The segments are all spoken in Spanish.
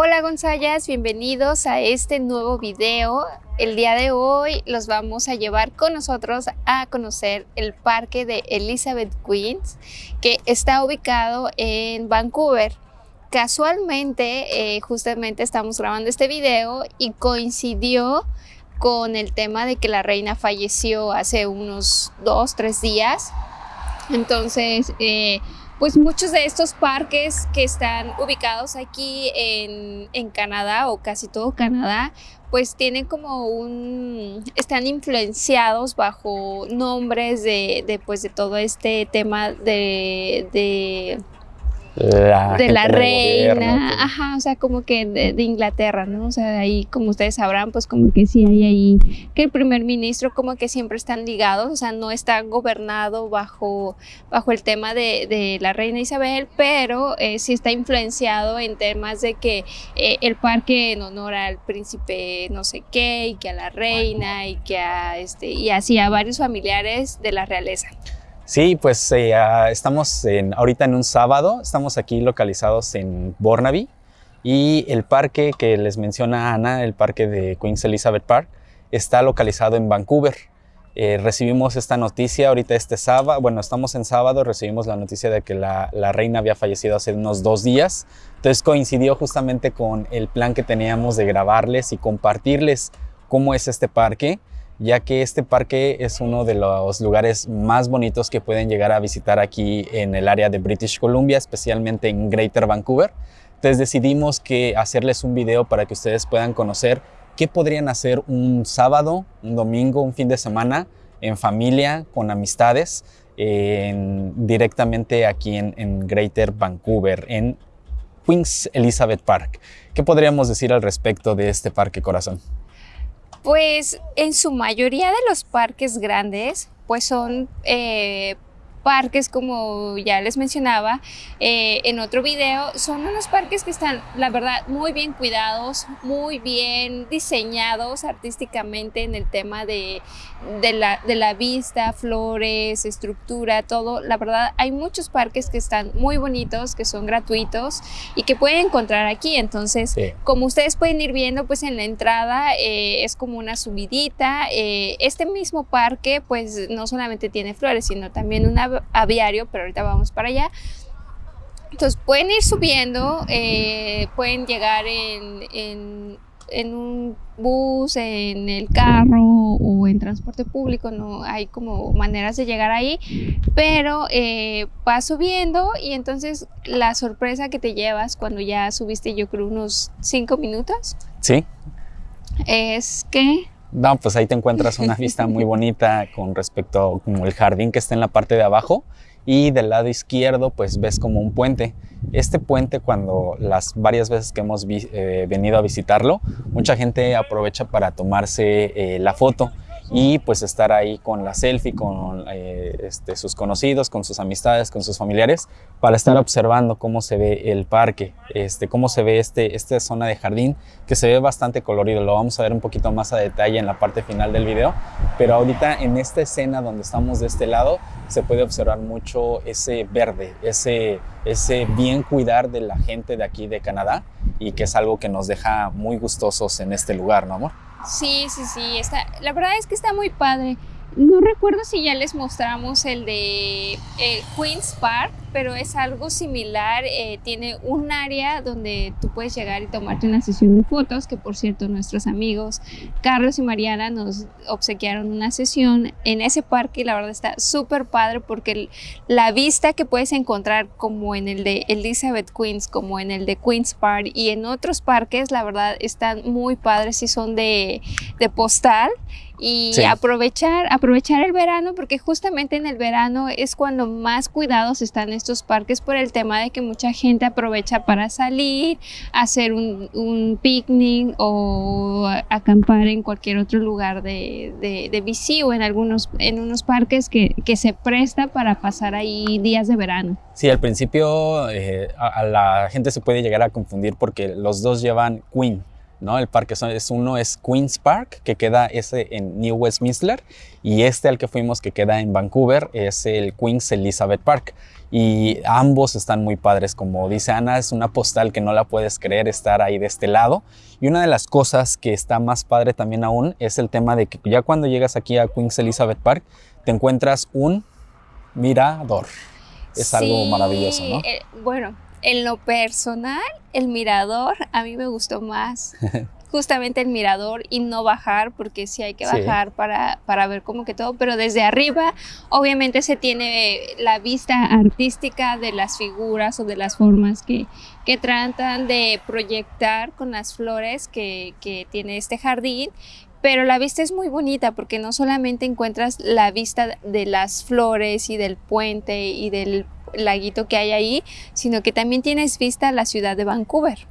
Hola Gonzayas, bienvenidos a este nuevo video. El día de hoy los vamos a llevar con nosotros a conocer el parque de Elizabeth Queens que está ubicado en Vancouver. Casualmente, eh, justamente estamos grabando este video y coincidió con el tema de que la reina falleció hace unos dos, tres días. Entonces, eh, pues muchos de estos parques que están ubicados aquí en, Canadá o casi todo Canadá, pues tienen como un, están influenciados bajo nombres de, pues de todo este tema de de la reina, ajá, o sea, como que de, Inglaterra, ¿no? O sea, ahí, como ustedes sabrán, pues como que sí hay ahí, que el primer ministro como que siempre están ligados, o sea, no está gobernado bajo, bajo el tema de, la reina Isabel, pero eh, sí está influenciado en temas de que eh, el parque en honor al príncipe no sé qué, y que a la reina, y que a, este, y así a varios familiares de la realeza. Sí, pues eh, ah, estamos en, ahorita en un sábado, estamos aquí localizados en Burnaby y el parque que les menciona Ana, el parque de Queen's Elizabeth Park, está localizado en Vancouver. Eh, recibimos esta noticia ahorita este sábado, bueno, estamos en sábado, recibimos la noticia de que la, la, reina había fallecido hace unos dos días, entonces coincidió justamente con el plan que teníamos de grabarles y compartirles cómo es este parque ya que este parque es uno de los lugares más bonitos que pueden llegar a visitar aquí en el área de British Columbia, especialmente en Greater Vancouver. Entonces decidimos que hacerles un video para que ustedes puedan conocer qué podrían hacer un sábado, un domingo, un fin de semana en familia, con amistades, directamente aquí en, en Greater Vancouver, en Queen's Elizabeth Park. ¿Qué podríamos decir al respecto de este parque, corazón? Pues en su mayoría de los parques grandes, pues son eh, parques, como ya les mencionaba eh, en otro video, son unos parques que están, la verdad, muy bien cuidados, muy bien diseñados artísticamente en el tema de, de, la, de la vista, flores, estructura, todo. La verdad, hay muchos parques que están muy bonitos, que son gratuitos y que pueden encontrar aquí. Entonces, como ustedes pueden ir viendo, pues en la entrada eh, es como una subidita. Eh, este mismo parque, pues no solamente tiene flores, sino también una aviario, pero ahorita vamos para allá. Entonces pueden ir subiendo, eh, pueden llegar en, en, un bus, en el carro o en transporte público, no hay como maneras de llegar ahí, pero eh, vas subiendo y entonces la sorpresa que te llevas cuando ya subiste yo creo unos cinco minutos. Sí. Es que no, pues ahí te encuentras una vista muy bonita con respecto como el jardín que está en la parte de abajo y del lado izquierdo pues ves como un puente. Este puente cuando las varias veces que hemos eh, venido a visitarlo, mucha gente aprovecha para tomarse eh, la foto y pues estar ahí con la selfie, con eh, este, sus conocidos, con sus amistades, con sus familiares, para estar observando cómo se ve el parque, este, cómo se ve este, esta zona de jardín, que se ve bastante colorido. Lo vamos a ver un poquito más a detalle en la parte final del video, pero ahorita en esta escena donde estamos de este lado, se puede observar mucho ese verde, ese, ese bien cuidar de la gente de aquí de Canadá y que es algo que nos deja muy gustosos en este lugar, ¿no amor? Sí, sí, sí, está, la verdad es que está muy padre. No recuerdo si ya les mostramos el de Queen's Park, pero es algo similar. Eh, tiene un área donde tú puedes llegar y tomarte una sesión de fotos, que por cierto nuestros amigos Carlos y Mariana nos obsequiaron una sesión en ese parque y la verdad está súper padre porque la vista que puedes encontrar como en el de Elizabeth Queens, como en el de Queen's Park y en otros parques, la verdad están muy padres y son de, de postal y aprovechar, aprovechar el verano porque justamente en el verano es cuando más cuidados están estos parques por el tema de que mucha gente aprovecha para salir, hacer un, picnic o acampar en cualquier otro lugar de, de, o en algunos en unos parques que, que, se presta para pasar ahí días de verano. Sí, al principio eh, a, la gente se puede llegar a confundir porque los dos llevan Queen ¿no? El parque es uno es Queen's Park, que queda ese en New Westminster, y este al que fuimos, que queda en Vancouver, es el Queen's Elizabeth Park. Y ambos están muy padres, como dice Ana, es una postal que no la puedes creer estar ahí de este lado. Y una de las cosas que está más padre también aún es el tema de que ya cuando llegas aquí a Queen's Elizabeth Park, te encuentras un mirador. Es algo maravilloso, ¿no? Eh, bueno, en lo personal, el mirador a mí me gustó más. Justamente el mirador y no bajar, porque sí hay que bajar para, para ver como que todo, pero desde arriba obviamente se tiene la vista artística de las figuras o de las formas que, que tratan de proyectar con las flores que, que tiene este jardín pero la vista es muy bonita porque no solamente encuentras la vista de las flores y del puente y del laguito que hay ahí, sino que también tienes vista a la ciudad de Vancouver.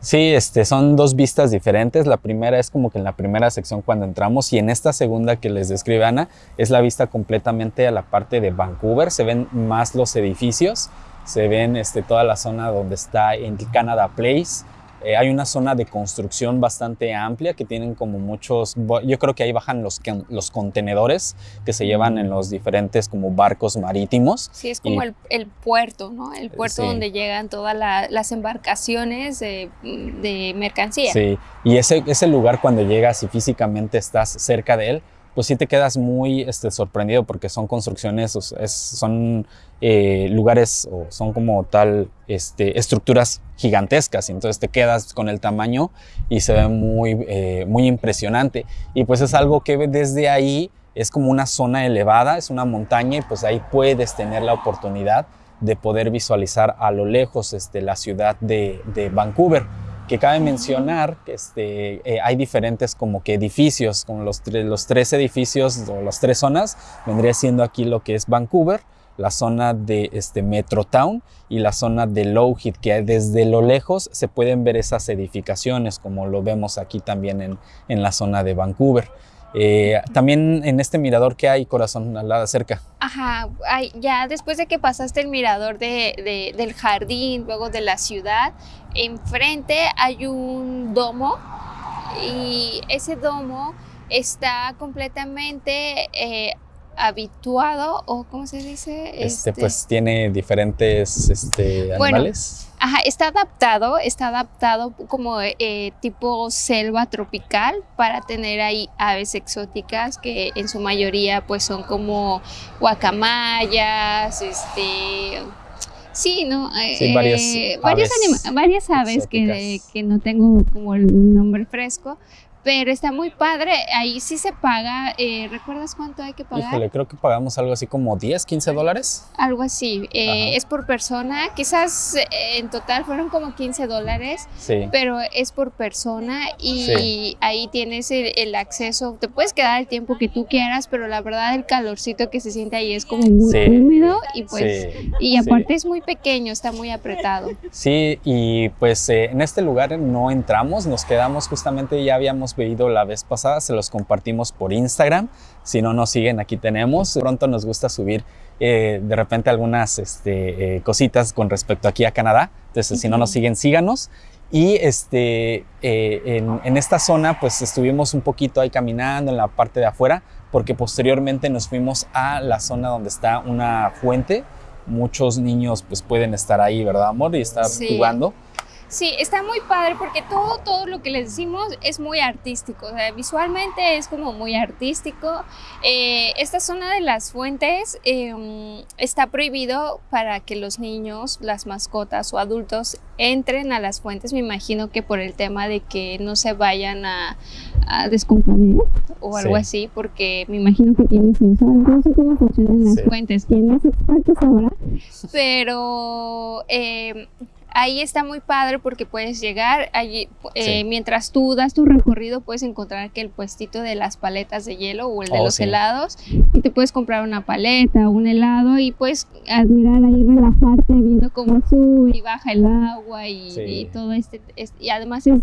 Sí, este, son dos vistas diferentes. La primera es como que en la primera sección cuando entramos y en esta segunda que les describe Ana es la vista completamente a la parte de Vancouver. Se ven más los edificios, se ven este, toda la zona donde está en Canada Place, eh, hay una zona de construcción bastante amplia que tienen como muchos, yo creo que ahí bajan los, los contenedores que se llevan en los diferentes como barcos marítimos. Sí, es como el, el, puerto, ¿no? El puerto donde llegan todas las embarcaciones de, de mercancía. Sí, y ese, ese lugar cuando llegas y físicamente estás cerca de él, pues sí te quedas muy este, sorprendido porque son construcciones, son eh, lugares o son como tal este, estructuras gigantescas y entonces te quedas con el tamaño y se ve muy, eh, muy impresionante. Y pues es algo que desde ahí es como una zona elevada, es una montaña y pues ahí puedes tener la oportunidad de poder visualizar a lo lejos este, la ciudad de, de Vancouver que cabe mencionar que este, eh, hay diferentes como que edificios, como los, los tres edificios o las tres zonas, vendría siendo aquí lo que es Vancouver, la zona de este, Metrotown y la zona de Lowhead, que desde lo lejos se pueden ver esas edificaciones, como lo vemos aquí también en, en la zona de Vancouver. Eh, también en este mirador que hay, corazón, al lado cerca. Ajá, ya después de que pasaste el mirador de, del jardín, luego de la ciudad, enfrente hay un domo y ese domo está completamente eh, habituado o cómo se dice este, pues este tiene diferentes este, animales Ajá, está adaptado, está adaptado como eh, tipo selva tropical para tener ahí aves exóticas que en su mayoría pues son como guacamayas, este... Sí, ¿no? Sí, varias, eh, varias, varias aves que, que, no tengo como el nombre fresco, pero está muy padre. Ahí sí se paga. Eh, ¿Recuerdas cuánto hay que pagar? Híjole, creo que pagamos algo así como 10, 15 dólares. Algo así. Eh, es por persona. Quizás eh, en total fueron como 15 dólares. Sí. Pero es por persona y ahí tienes el, acceso. Te puedes quedar el tiempo que tú quieras, pero la verdad el calorcito que se siente ahí es como muy húmedo y pues y aparte es muy pequeño, está muy apretado. Sí, y pues en este lugar no entramos, nos quedamos justamente ya habíamos pedido la vez pasada, se los compartimos por Instagram. Si no nos siguen, aquí tenemos. Pronto nos gusta subir eh, de repente algunas este, eh, cositas con respecto aquí a Canadá. Entonces, si no nos siguen, síganos. Y este, eh, en, en, esta zona, pues estuvimos un poquito ahí caminando en la parte de afuera, porque posteriormente nos fuimos a la zona donde está una fuente. Muchos niños pues pueden estar ahí, ¿verdad, amor? Y estar jugando. Sí, está muy padre porque todo, todo lo que les decimos es muy artístico, o sea, visualmente es como muy artístico. Eh, esta zona de las fuentes em, está prohibido para que los niños, las mascotas o adultos entren a las fuentes, me imagino que por el tema de que no se vayan a, a descomponer o algo así, porque me imagino que tiene sensor, no sé cómo funcionan las fuentes, quién es experto ahora, pero... Eh, ahí está muy padre porque puedes llegar allí, eh, mientras tú das tu recorrido puedes encontrar que el puestito de las paletas de hielo o el de oh, los helados y te puedes comprar una paleta, un helado y puedes admirar ahí, relajarte viendo cómo sube y baja el agua y, todo este, y además es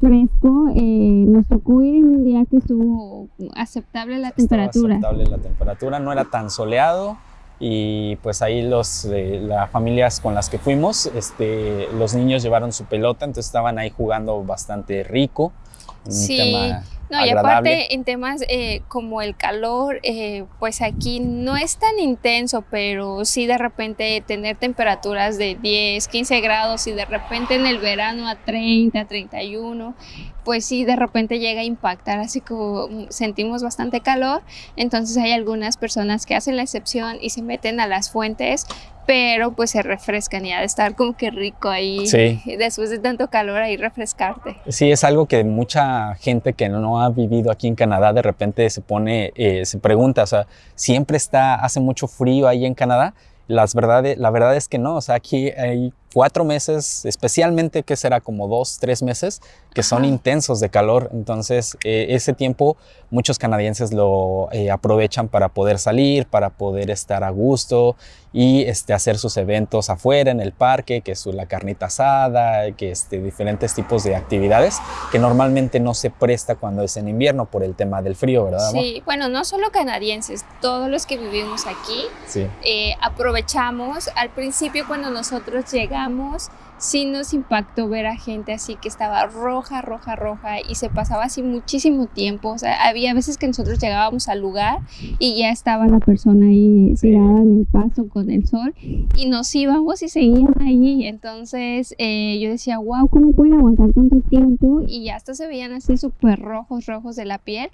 fresco, eh, nos tocó ir en un día que estuvo aceptable la temperatura. Aceptable la temperatura, no era tan soleado, y pues ahí los, eh, las familias con las que fuimos, este, los niños llevaron su pelota, entonces estaban ahí jugando bastante rico. Un Sí, tema No, y aparte en temas eh, como el calor, eh, pues aquí no es tan intenso, pero sí de repente tener temperaturas de 10, 15 grados y de repente en el verano a 30, 31, pues sí de repente llega a impactar, así como sentimos bastante calor, entonces hay algunas personas que hacen la excepción y se meten a las fuentes, pero pues se refrescan y ha de estar como que rico ahí, Sí. después de tanto calor ahí refrescarte. Sí, es algo que mucha gente que no ha vivido aquí en Canadá de repente se pone, eh, se pregunta, o sea, siempre está, hace mucho frío ahí en Canadá. Las verdades, la verdad es que no, o sea, aquí hay cuatro meses, especialmente que será como dos, tres meses, que son Ajá. intensos de calor. Entonces, eh, ese tiempo muchos canadienses lo eh, aprovechan para poder salir, para poder estar a gusto y este, hacer sus eventos afuera en el parque, que es la carnita asada, que este, diferentes tipos de actividades que normalmente no se presta cuando es en invierno por el tema del frío, ¿verdad? amor? Sí, bueno, no solo canadienses, todos los que vivimos aquí Sí. eh, aprovechamos. Al principio cuando nosotros llegamos, sí nos impactó ver a gente así que estaba roja, roja, roja y se pasaba así muchísimo tiempo. O sea, había veces que nosotros llegábamos al lugar y ya estaba la persona ahí tirada en el pasto con el sol y nos íbamos y seguían ahí. Entonces eh, yo decía, wow, ¿cómo pueden aguantar tanto tiempo? Y ya hasta se veían así súper rojos, rojos de la piel.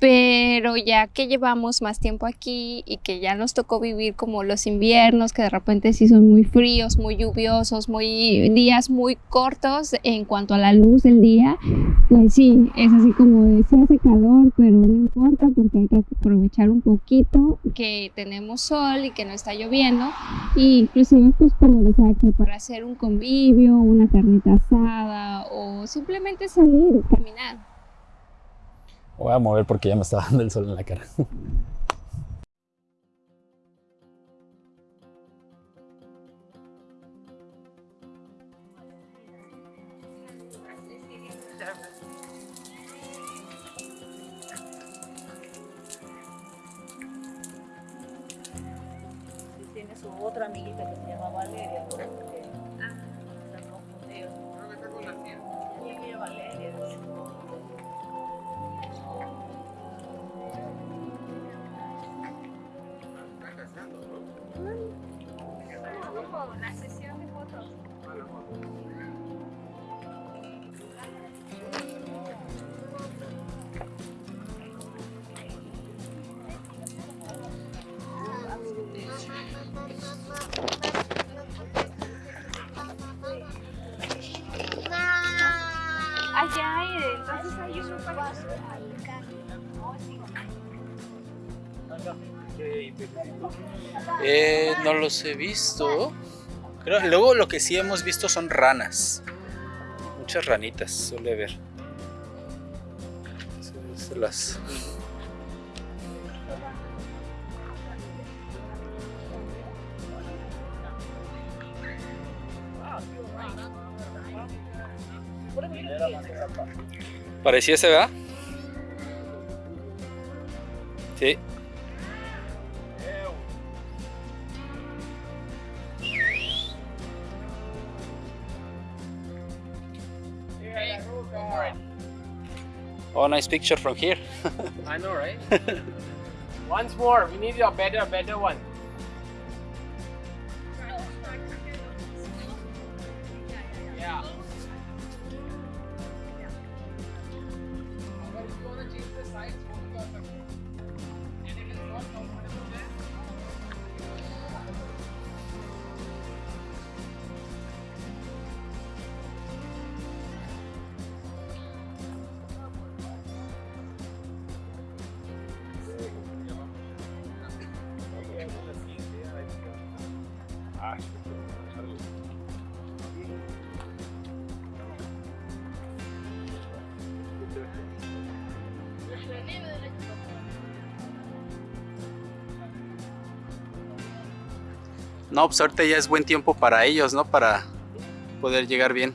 Pero ya que llevamos más tiempo aquí y que ya nos tocó vivir como los inviernos, que de repente sí son muy fríos, muy lluviosos, muy días muy cortos en cuanto a la luz del día, pues sí, es así como de sí hace calor, pero no importa porque hay que aprovechar un poquito que tenemos sol y que no está lloviendo. Y inclusive pues como les que para hacer un convivio, una carnita asada o simplemente salir, caminar. Voy a mover porque ya me está dando el sol en la cara. Eh, no los he visto. Creo, luego lo que sí hemos visto son ranas. Muchas ranitas suele ver. Se- se las-. Sí. Oh, nice picture from here. I know, right? Once more, we need a better, better one. No, pues ahorita ya es buen tiempo para ellos, ¿no? Para poder llegar bien.